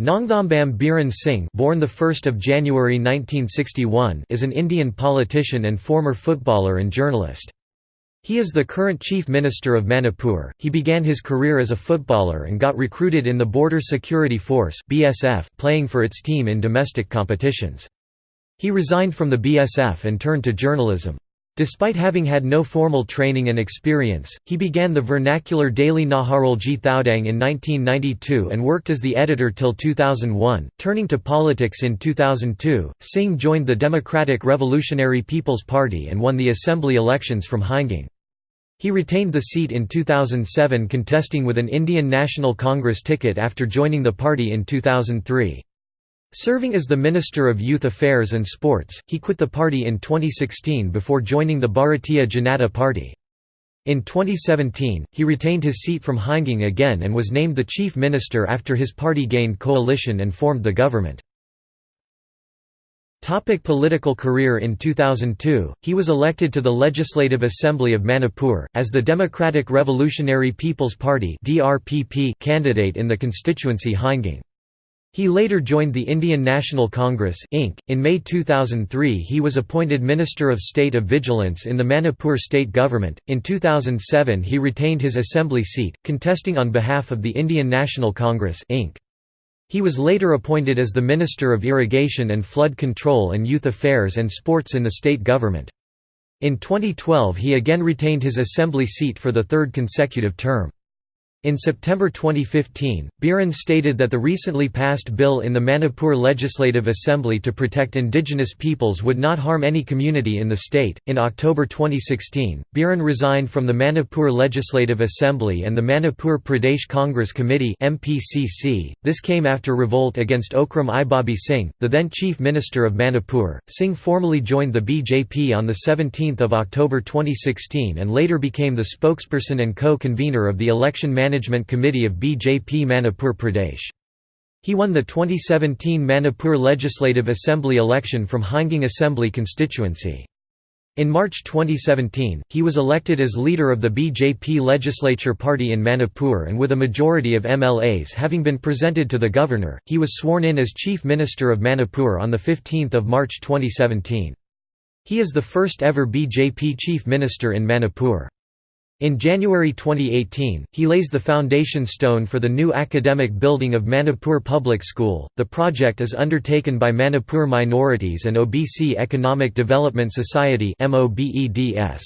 Nongthambam Biren Singh born the 1st of January 1961 is an Indian politician and former footballer and journalist. He is the current Chief Minister of Manipur. He began his career as a footballer and got recruited in the Border Security Force (BSF), playing for its team in domestic competitions. He resigned from the BSF and turned to journalism. Despite having had no formal training and experience, he began the vernacular daily Naharolgi Thoudang in 1992 and worked as the editor till 2001. Turning to politics in 2002, Singh joined the Democratic Revolutionary People's Party and won the assembly elections from Heingang. He retained the seat in 2007 contesting with an Indian National Congress ticket after joining the party in 2003. Serving as the Minister of Youth Affairs and Sports, he quit the party in 2016 before joining the Bharatiya Janata Party. In 2017, he retained his seat from Heingang again and was named the Chief Minister after his party gained coalition and formed the government. Topic political career In 2002, he was elected to the Legislative Assembly of Manipur, as the Democratic Revolutionary People's Party candidate in the constituency Heingang. He later joined the Indian National Congress Inc. .In May 2003 he was appointed Minister of State of Vigilance in the Manipur state government. In 2007 he retained his assembly seat, contesting on behalf of the Indian National Congress Inc. He was later appointed as the Minister of Irrigation and Flood Control and Youth Affairs and Sports in the state government. In 2012 he again retained his assembly seat for the third consecutive term. In September 2015, Biren stated that the recently passed bill in the Manipur Legislative Assembly to protect indigenous peoples would not harm any community in the state. In October 2016, Biren resigned from the Manipur Legislative Assembly and the Manipur Pradesh Congress Committee (MPCC). This came after revolt against Okram Ibobi Singh, the then Chief Minister of Manipur. Singh formally joined the BJP on the 17th of October 2016 and later became the spokesperson and co-convener of the election management Management Committee of BJP Manipur Pradesh. He won the 2017 Manipur Legislative Assembly election from Heingang Assembly constituency. In March 2017, he was elected as leader of the BJP legislature party in Manipur and with a majority of MLAs having been presented to the governor, he was sworn in as Chief Minister of Manipur on 15 March 2017. He is the first ever BJP Chief Minister in Manipur. In January 2018, he lays the foundation stone for the new academic building of Manipur Public School. The project is undertaken by Manipur Minorities and OBC Economic Development Society (MOBEDS).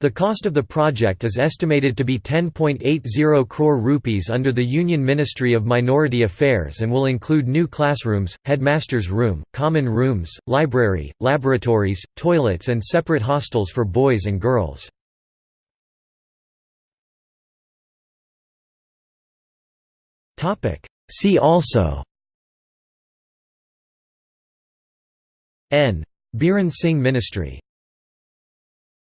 The cost of the project is estimated to be 10.80 crore rupees under the Union Ministry of Minority Affairs and will include new classrooms, headmaster's room, common rooms, library, laboratories, toilets and separate hostels for boys and girls. See also N. Biren Singh Ministry